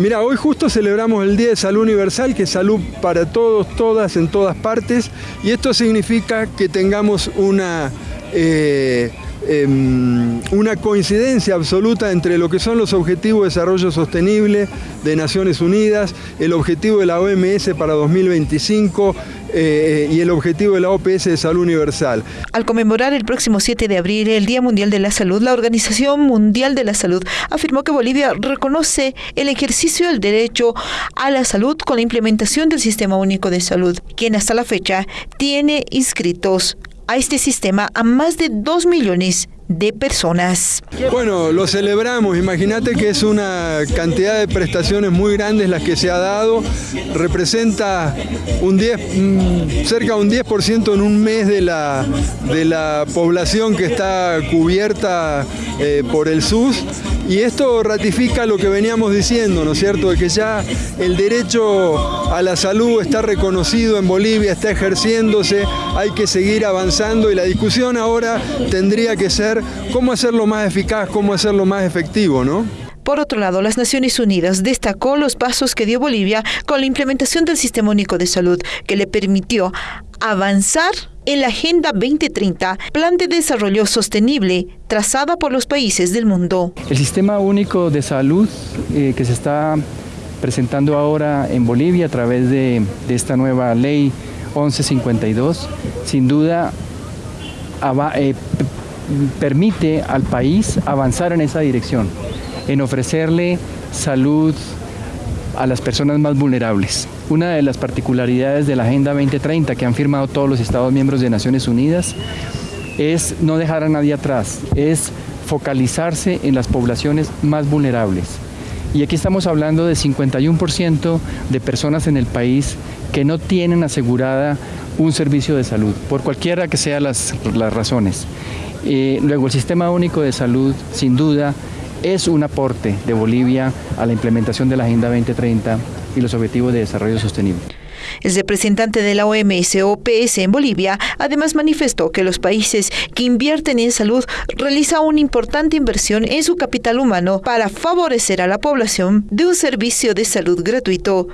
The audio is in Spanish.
Mira, hoy justo celebramos el Día de Salud Universal, que es salud para todos, todas, en todas partes, y esto significa que tengamos una... Eh, em, una coincidencia absoluta entre lo que son los Objetivos de Desarrollo Sostenible de Naciones Unidas, el objetivo de la OMS para 2025, eh, y el objetivo de la OPS de Salud Universal. Al conmemorar el próximo 7 de abril el Día Mundial de la Salud, la Organización Mundial de la Salud afirmó que Bolivia reconoce el ejercicio del derecho a la salud con la implementación del Sistema Único de Salud, quien hasta la fecha tiene inscritos a este sistema a más de 2 millones de personas. Bueno, lo celebramos, imagínate que es una cantidad de prestaciones muy grandes las que se ha dado, representa un 10, mm, cerca de un 10% en un mes de la, de la población que está cubierta eh, por el SUS y esto ratifica lo que veníamos diciendo, ¿no es cierto?, de que ya el derecho a la salud está reconocido en Bolivia, está ejerciéndose, hay que seguir avanzando y la discusión ahora tendría que ser cómo hacerlo más eficaz, cómo hacerlo más efectivo, ¿no? Por otro lado, las Naciones Unidas destacó los pasos que dio Bolivia con la implementación del Sistema Único de Salud, que le permitió avanzar en la Agenda 2030, plan de desarrollo sostenible trazada por los países del mundo. El Sistema Único de Salud eh, que se está presentando ahora en Bolivia a través de, esta nueva ley 1152, sin duda eh, permite al país avanzar en esa dirección, en ofrecerle salud a las personas más vulnerables. Una de las particularidades de la Agenda 2030 que han firmado todos los Estados miembros de Naciones Unidas es no dejar a nadie atrás, es focalizarse en las poblaciones más vulnerables. Y aquí estamos hablando de 51% de personas en el país que no tienen asegurada un servicio de salud, por cualquiera que sean las, las razones. Eh, luego, el Sistema Único de Salud, sin duda, es un aporte de Bolivia a la implementación de la Agenda 2030 y los Objetivos de Desarrollo Sostenible. El representante de la OMS OPS en Bolivia además manifestó que los países que invierten en salud realizan una importante inversión en su capital humano para favorecer a la población de un servicio de salud gratuito.